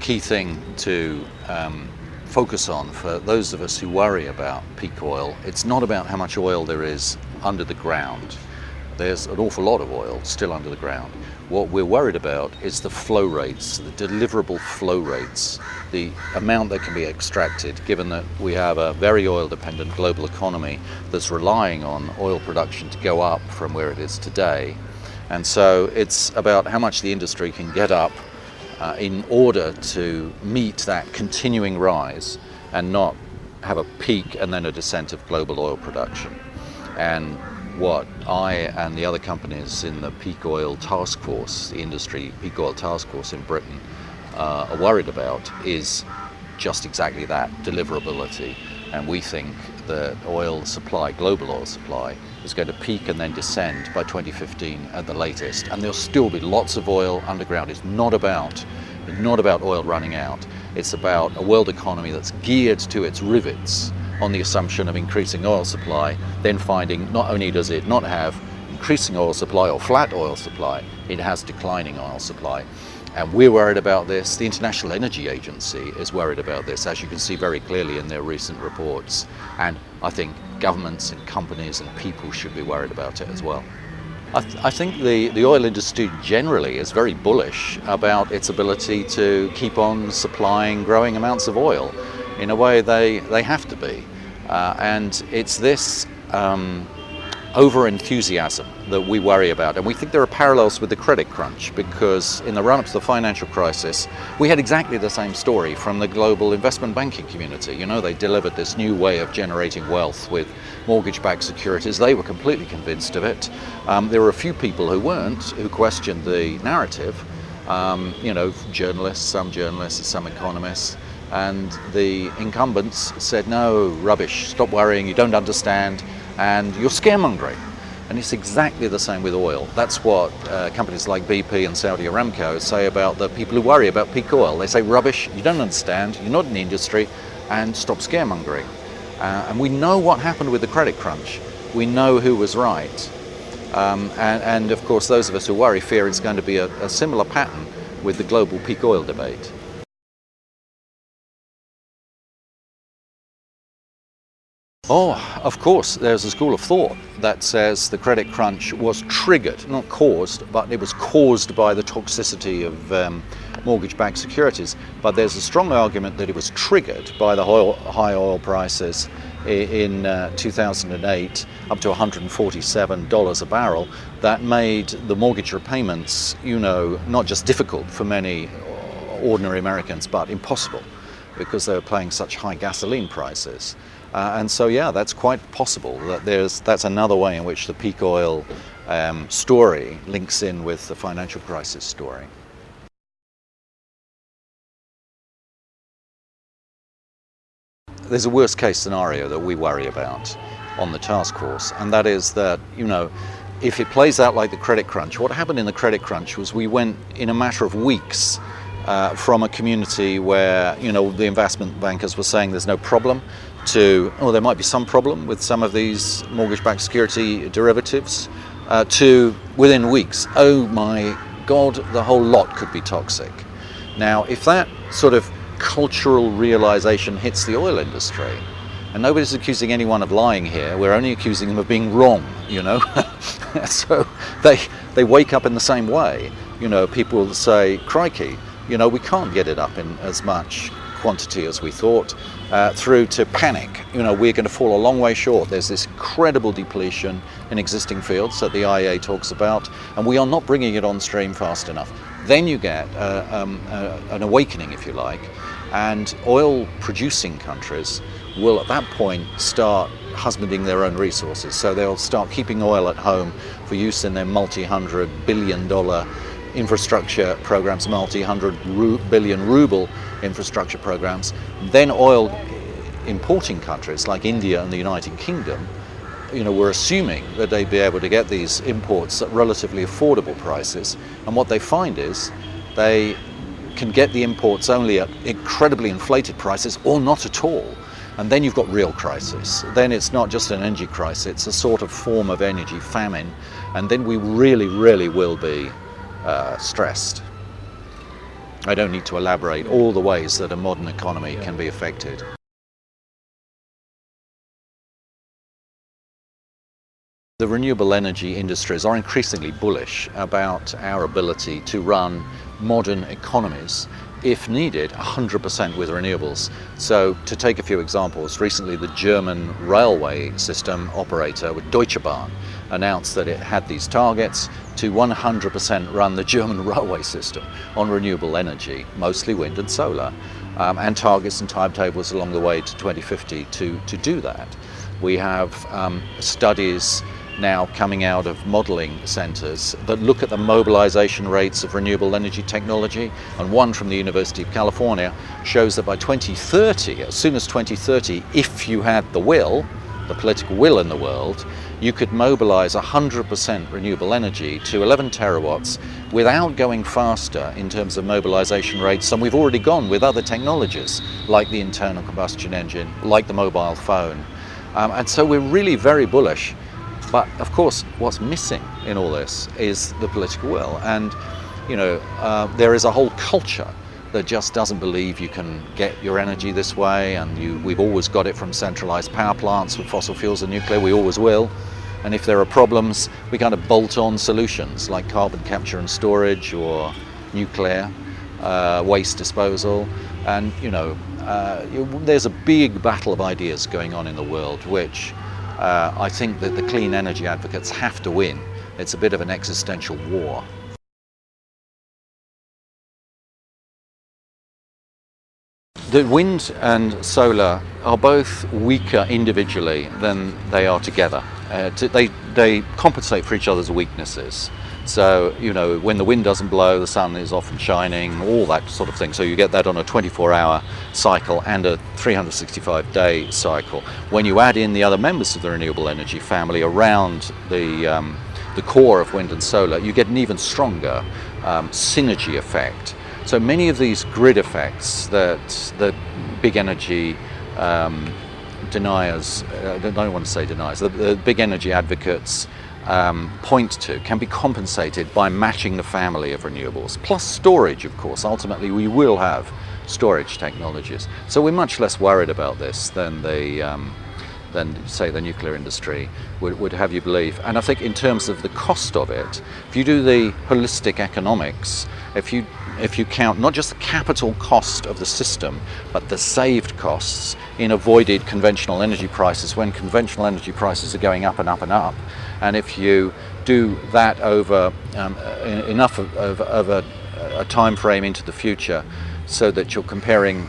key thing to um, focus on for those of us who worry about peak oil, it's not about how much oil there is under the ground. There's an awful lot of oil still under the ground. What we're worried about is the flow rates, the deliverable flow rates, the amount that can be extracted, given that we have a very oil dependent global economy that's relying on oil production to go up from where it is today. And so it's about how much the industry can get up uh, in order to meet that continuing rise and not have a peak and then a descent of global oil production. And what I and the other companies in the peak oil task force, the industry peak oil task force in Britain, uh, are worried about is just exactly that deliverability. And we think that oil supply, global oil supply, is going to peak and then descend by 2015 at the latest. And there'll still be lots of oil underground. It's not about, not about oil running out. It's about a world economy that's geared to its rivets on the assumption of increasing oil supply, then finding not only does it not have increasing oil supply or flat oil supply, it has declining oil supply. And we're worried about this. The International Energy Agency is worried about this, as you can see very clearly in their recent reports. And I think governments and companies and people should be worried about it as well. I, th I, think the, the oil industry generally is very bullish about its ability to keep on supplying growing amounts of oil in a way they, they have to be. Uh, and it's this um, over enthusiasm that we worry about. And we think there are parallels with the credit crunch because in the run up to the financial crisis, we had exactly the same story from the global investment banking community. You know, they delivered this new way of generating wealth with mortgage backed securities. They were completely convinced of it. Um, there were a few people who weren't, who questioned the narrative. Um, you know, journalists, some journalists, some economists. And the incumbents said, no, rubbish, stop worrying, you don't understand, and you're scaremongering. And it's exactly the same with oil. That's what uh, companies like BP and Saudi Aramco say about the people who worry about peak oil. They say, rubbish, you don't understand, you're not in the industry, and stop scaremongering. Uh, and we know what happened with the credit crunch. We know who was right. Um, and, and, of course, those of us who worry fear it's going to be a, a similar pattern with the global peak oil debate. Oh, of course, there's a school of thought that says the credit crunch was triggered, not caused, but it was caused by the toxicity of um, mortgage-backed securities. But there's a strong argument that it was triggered by the oil, high oil prices in uh, 2008 up to $147 a barrel that made the mortgage repayments, you know, not just difficult for many ordinary Americans, but impossible because they were paying such high gasoline prices. Uh, and so, yeah, that's quite possible that there's that's another way in which the peak oil um, story links in with the financial crisis story. There's a worst case scenario that we worry about on the task force, and that is that, you know, if it plays out like the credit crunch, what happened in the credit crunch was we went in a matter of weeks uh, from a community where, you know, the investment bankers were saying there's no problem to, oh, there might be some problem with some of these mortgage-backed security derivatives, uh, to within weeks, oh my God, the whole lot could be toxic. Now, if that sort of cultural realization hits the oil industry, and nobody's accusing anyone of lying here, we're only accusing them of being wrong, you know. so they, they wake up in the same way. You know, people say, crikey, you know, we can't get it up in as much quantity as we thought, uh, through to panic. You know, we're going to fall a long way short. There's this incredible depletion in existing fields that the IEA talks about, and we are not bringing it on stream fast enough. Then you get uh, um, uh, an awakening, if you like, and oil producing countries will at that point start husbanding their own resources. So they'll start keeping oil at home for use in their multi-hundred billion dollar infrastructure programs, multi-hundred billion ruble infrastructure programs, then oil importing countries like India and the United Kingdom, you know, were assuming that they'd be able to get these imports at relatively affordable prices. And what they find is they can get the imports only at incredibly inflated prices or not at all. And then you've got real crisis. Then it's not just an energy crisis, it's a sort of form of energy famine. And then we really, really will be uh, stressed. I don't need to elaborate all the ways that a modern economy can be affected. The renewable energy industries are increasingly bullish about our ability to run modern economies if needed 100% with renewables. So to take a few examples, recently the German railway system operator with Deutsche Bahn announced that it had these targets to 100% run the German railway system on renewable energy, mostly wind and solar, um, and targets and timetables along the way to 2050 to, to do that. We have um, studies now coming out of modelling centres that look at the mobilisation rates of renewable energy technology and one from the University of California shows that by 2030, as soon as 2030, if you had the will, the political will in the world, you could mobilise 100% renewable energy to 11 terawatts without going faster in terms of mobilisation rates than we've already gone with other technologies like the internal combustion engine, like the mobile phone. Um, and so we're really very bullish but of course, what's missing in all this is the political will. And, you know, uh, there is a whole culture that just doesn't believe you can get your energy this way and you, we've always got it from centralized power plants with fossil fuels and nuclear, we always will. And if there are problems, we kind of bolt on solutions like carbon capture and storage or nuclear, uh, waste disposal. And, you know, uh, there's a big battle of ideas going on in the world which uh, I think that the clean energy advocates have to win. It's a bit of an existential war. The wind and solar are both weaker individually than they are together. Uh, they, they compensate for each other's weaknesses. So, you know, when the wind doesn't blow, the sun is often shining, all that sort of thing. So you get that on a 24 hour cycle and a 365 day cycle. When you add in the other members of the renewable energy family around the, um, the core of wind and solar, you get an even stronger um, synergy effect. So many of these grid effects that the big energy um, deniers, uh, I don't want to say deniers, the, the big energy advocates um, point to can be compensated by matching the family of renewables, plus storage, of course. Ultimately, we will have storage technologies. So we're much less worried about this than the um, than say the nuclear industry would, would have you believe. And I think in terms of the cost of it, if you do the holistic economics, if you if you count not just the capital cost of the system, but the saved costs in avoided conventional energy prices when conventional energy prices are going up and up and up, and if you do that over um, enough of, of, of a, a time frame into the future so that you're comparing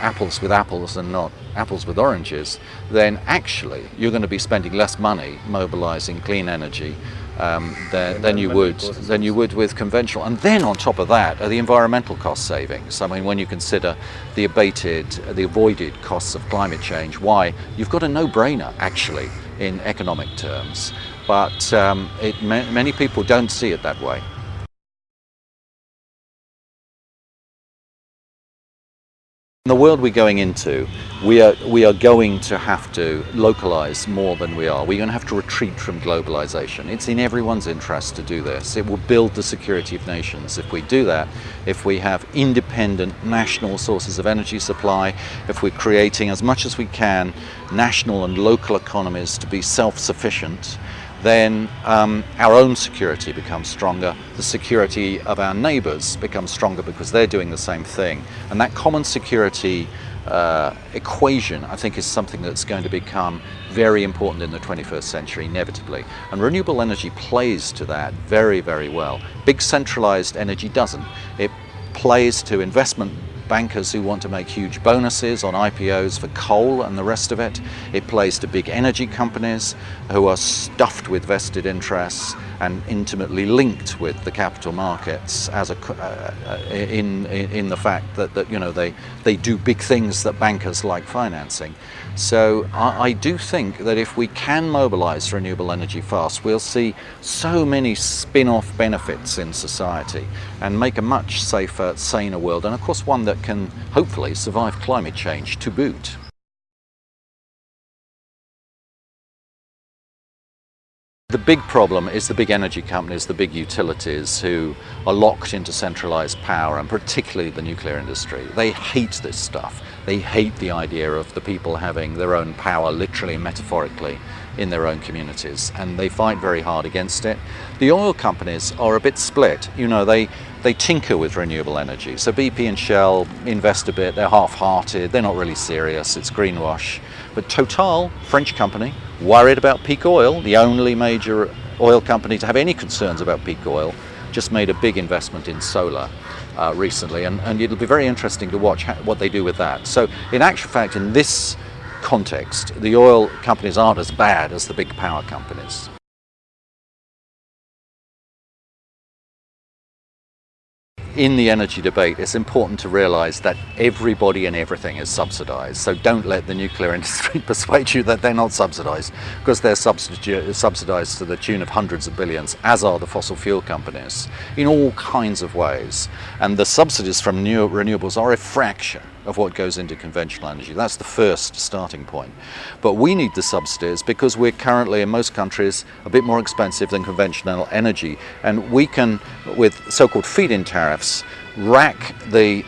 apples with apples and not apples with oranges, then actually you're going to be spending less money mobilizing clean energy um, than, than, you would than you would with conventional. And then on top of that are the environmental cost savings. I mean, when you consider the abated, the avoided costs of climate change, why you've got a no-brainer actually in economic terms. But um, it, many people don't see it that way. In the world we're going into, we are, we are going to have to localize more than we are. We're going to have to retreat from globalization. It's in everyone's interest to do this. It will build the security of nations if we do that, if we have independent national sources of energy supply, if we're creating as much as we can national and local economies to be self-sufficient, then um, our own security becomes stronger, the security of our neighbours becomes stronger because they're doing the same thing. And that common security uh, equation, I think, is something that's going to become very important in the 21st century, inevitably. And renewable energy plays to that very, very well. Big centralized energy doesn't. It plays to investment bankers who want to make huge bonuses on IPOs for coal and the rest of it. It plays to big energy companies who are stuffed with vested interests and intimately linked with the capital markets as a, uh, uh in, in the fact that, that you know they, they do big things that bankers like financing. So I, I do think that if we can mobilize renewable energy fast, we'll see so many spin-off benefits in society and make a much safer, saner world, and of course one that can hopefully survive climate change to boot. The big problem is the big energy companies, the big utilities who are locked into centralized power and particularly the nuclear industry. They hate this stuff. They hate the idea of the people having their own power literally and metaphorically in their own communities and they fight very hard against it. The oil companies are a bit split. You know, they they tinker with renewable energy. So BP and Shell invest a bit, they're half-hearted, they're not really serious, it's greenwash. But Total, French company, worried about peak oil, the only major oil company to have any concerns about peak oil, just made a big investment in solar uh, recently, and, and, it'll be very interesting to watch how, what they do with that. So, in actual fact, in this context, the oil companies aren't as bad as the big power companies. in the energy debate, it's important to realize that everybody and everything is subsidized. So don't let the nuclear industry persuade you that they're not subsidized, because they're subsidized to the tune of hundreds of billions, as are the fossil fuel companies, in all kinds of ways. And the subsidies from new renewables are a fraction of what goes into conventional energy. That's the first starting point. But we need the subsidies because we're currently in most countries a bit more expensive than conventional energy. And we can, with so-called feed-in tariffs, rack the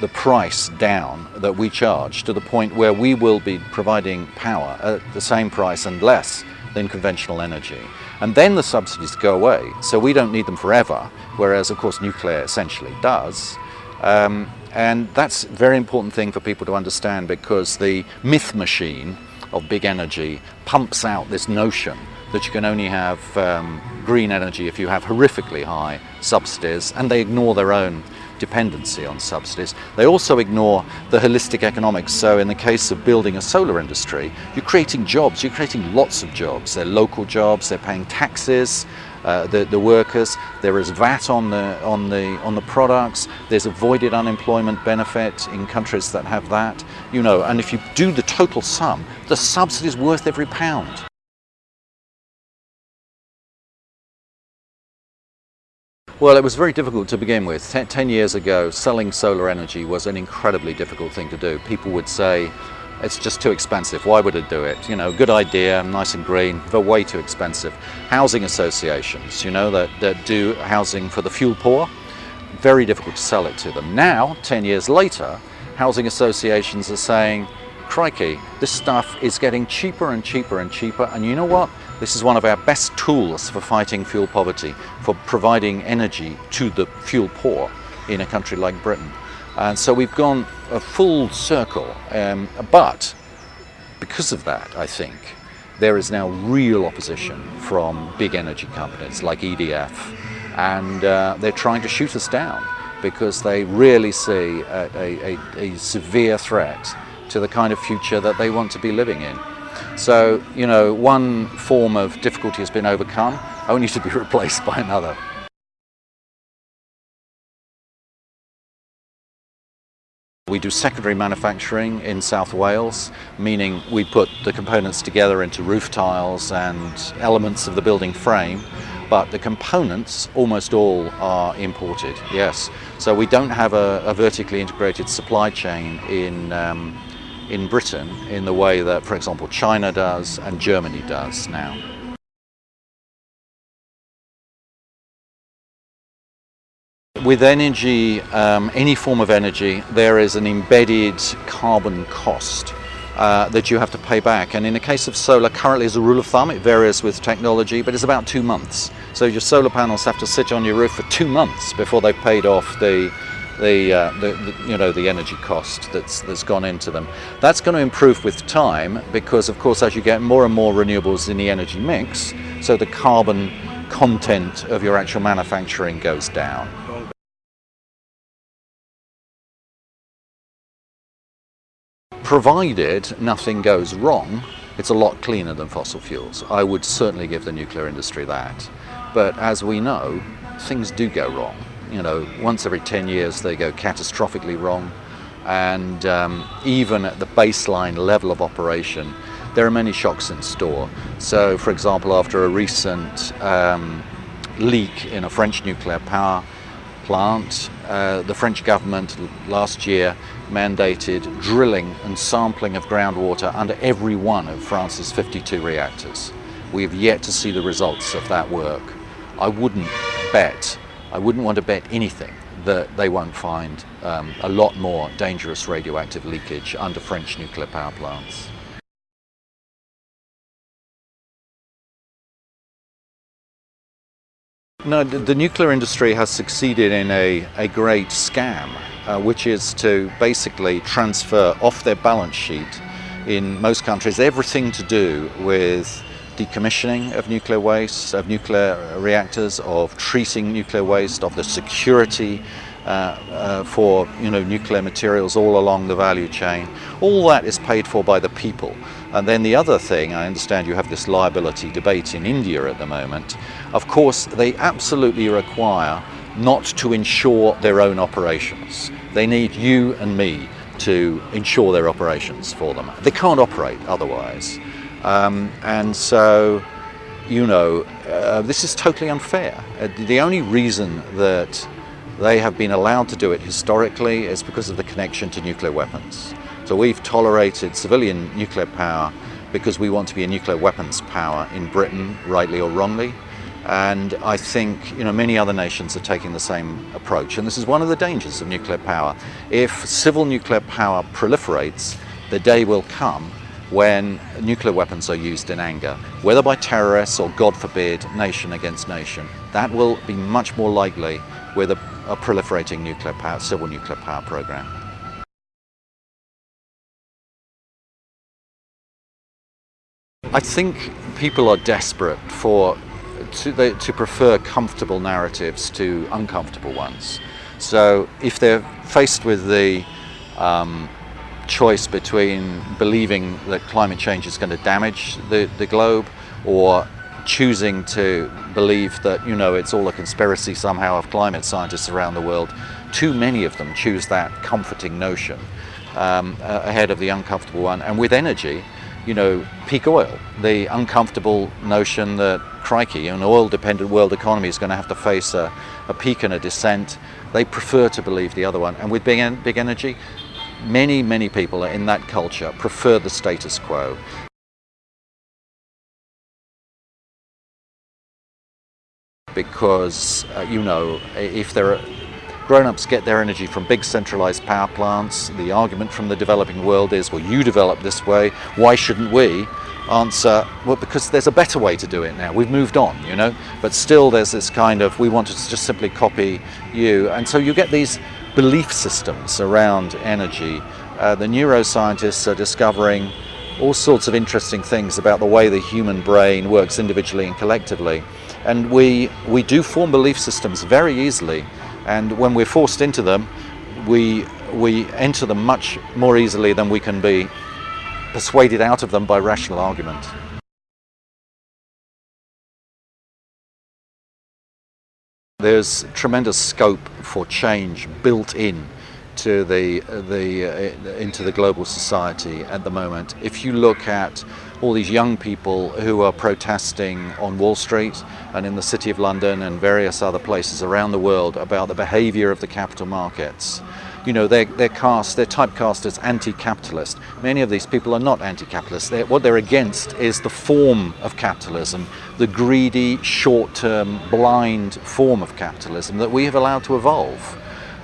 the price down that we charge to the point where we will be providing power at the same price and less than conventional energy. And then the subsidies go away, so we don't need them forever, whereas of course nuclear essentially does. Um, and that's a very important thing for people to understand because the myth machine of big energy pumps out this notion that you can only have um, green energy if you have horrifically high subsidies and they ignore their own dependency on subsidies. They also ignore the holistic economics. So in the case of building a solar industry, you're creating jobs, you're creating lots of jobs. They're local jobs, they're paying taxes, uh, the, the workers. There is VAT on the, on, the, on the products. There's avoided unemployment benefit in countries that have that. You know, and if you do the total sum, the subsidy is worth every pound. Well, it was very difficult to begin with. Ten, ten years ago, selling solar energy was an incredibly difficult thing to do. People would say, it's just too expensive. Why would it do it? You know, good idea, nice and green, but way too expensive. Housing associations, you know, that, that do housing for the fuel poor, very difficult to sell it to them. Now, 10 years later, housing associations are saying, crikey, this stuff is getting cheaper and cheaper and cheaper, and you know what? This is one of our best tools for fighting fuel poverty, for providing energy to the fuel poor in a country like Britain. And so we've gone a full circle. Um, but because of that, I think, there is now real opposition from big energy companies like EDF. And uh, they're trying to shoot us down because they really see a, a, a, severe threat to the kind of future that they want to be living in. So, you know, one form of difficulty has been overcome, only to be replaced by another. We do secondary manufacturing in South Wales, meaning we put the components together into roof tiles and elements of the building frame, but the components almost all are imported, yes. So we don't have a, a vertically integrated supply chain in, um, in Britain in the way that, for example, China does and Germany does now. With energy, um, any form of energy, there is an embedded carbon cost uh, that you have to pay back. And in the case of solar, currently as a rule of thumb, it varies with technology, but it's about two months. So your solar panels have to sit on your roof for two months before they've paid off the the, uh, the, the, you know the energy cost that's that's gone into them. That's going to improve with time because of course as you get more and more renewables in the energy mix, so the carbon content of your actual manufacturing goes down. Provided nothing goes wrong, it's a lot cleaner than fossil fuels. I would certainly give the nuclear industry that. But as we know, things do go wrong. You know, once every 10 years they go catastrophically wrong. And um, even at the baseline level of operation, there are many shocks in store. So, for example, after a recent um, leak in a French nuclear power plant, uh, the French government last year mandated drilling and sampling of groundwater under every one of France's 52 reactors. We have yet to see the results of that work. I wouldn't bet, I wouldn't want to bet anything that they won't find um, a lot more dangerous radioactive leakage under French nuclear power plants. No, the, the, nuclear industry has succeeded in a, a great scam, uh, which is to basically transfer off their balance sheet in most countries everything to do with decommissioning of nuclear waste, of nuclear reactors, of treating nuclear waste, of the security uh, uh, for you know nuclear materials all along the value chain. All that is paid for by the people. And then the other thing, I understand you have this liability debate in India at the moment. Of course, they absolutely require not to ensure their own operations. They need you and me to ensure their operations for them. They can't operate otherwise. Um, and so, you know, uh, this is totally unfair. Uh, the only reason that they have been allowed to do it historically is because of the connection to nuclear weapons. So we've tolerated civilian nuclear power because we want to be a nuclear weapons power in Britain, rightly or wrongly. And I think you know many other nations are taking the same approach. And this is one of the dangers of nuclear power. If civil nuclear power proliferates, the day will come when nuclear weapons are used in anger, whether by terrorists or, God forbid, nation against nation. That will be much more likely with a, a proliferating nuclear power, civil nuclear power program. I think people are desperate for to, they, to prefer comfortable narratives to uncomfortable ones. So if they're faced with the um, choice between believing that climate change is going to damage the, the globe or choosing to believe that you know it's all a conspiracy somehow of climate scientists around the world too many of them choose that comforting notion um, ahead of the uncomfortable one and with energy you know peak oil. The uncomfortable notion that crikey an oil dependent world economy is going to have to face a, a peak and a descent. They prefer to believe the other one. And with big, big energy many, many people in that culture prefer the status quo. Because, uh, you know, if there are grown-ups get their energy from big centralized power plants, the argument from the developing world is, well, you develop this way, why shouldn't we? Answer, well, because there's a better way to do it now. We've moved on, you know, but still there's this kind of, we want to just simply copy you. And so you get these belief systems around energy. Uh, the neuroscientists are discovering all sorts of interesting things about the way the human brain works individually and collectively. And we, we do form belief systems very easily. And when we're forced into them, we, we enter them much more easily than we can be persuaded out of them by rational argument. There's tremendous scope for change built in to the, the, uh, into the global society at the moment. If you look at all these young people who are protesting on Wall Street and in the City of London and various other places around the world about the behavior of the capital markets, you know, they're, they're cast, they're typecast as anti-capitalist. Many of these people are not anti-capitalist. What they're against is the form of capitalism, the greedy, short-term, blind form of capitalism that we have allowed to evolve.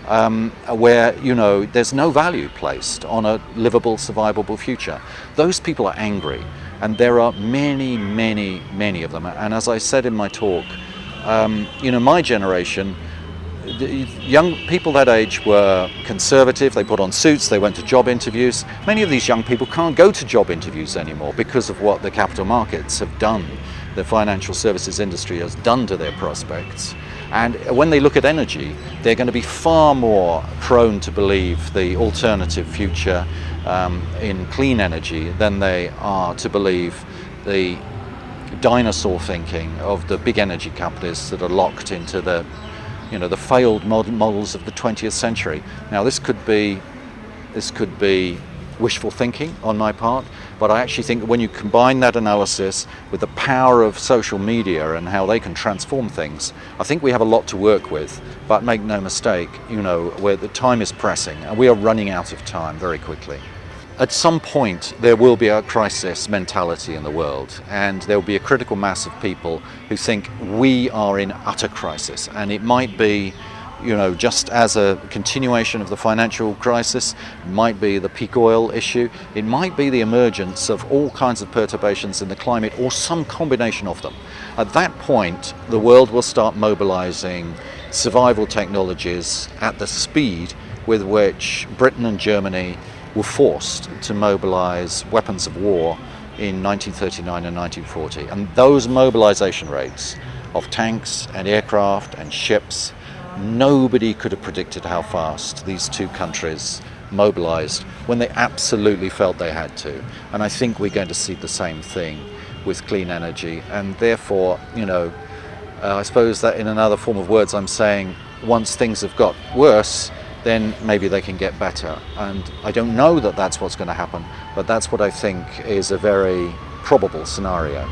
Um, where you know there's no value placed on a livable, survivable future. Those people are angry, and there are many, many, many of them. And as I said in my talk, um, you know, my generation young people that age were conservative, they put on suits, they went to job interviews. Many of these young people can't go to job interviews anymore because of what the capital markets have done, the financial services industry has done to their prospects. And when they look at energy, they're going to be far more prone to believe the alternative future um, in clean energy than they are to believe the dinosaur thinking of the big energy companies that are locked into the you know, the failed models of the 20th century. Now this could be, this could be wishful thinking on my part, but I actually think when you combine that analysis with the power of social media and how they can transform things, I think we have a lot to work with. But make no mistake, you know, where the time is pressing and we are running out of time very quickly. at some point there will be a crisis mentality in the world and there will be a critical mass of people who think we are in utter crisis and it might be you know just as a continuation of the financial crisis might be the peak oil issue it might be the emergence of all kinds of perturbations in the climate or some combination of them at that point the world will start mobilizing survival technologies at the speed with which Britain and Germany were forced to mobilize weapons of war in 1939 and 1940. And those mobilization rates of tanks and aircraft and ships, nobody could have predicted how fast these two countries mobilized when they absolutely felt they had to. And I think we're going to see the same thing with clean energy. And therefore, you know, uh, I suppose that in another form of words, I'm saying once things have got worse, then maybe they can get better. And I don't know that that's what's going to happen, but that's what I think is a very probable scenario.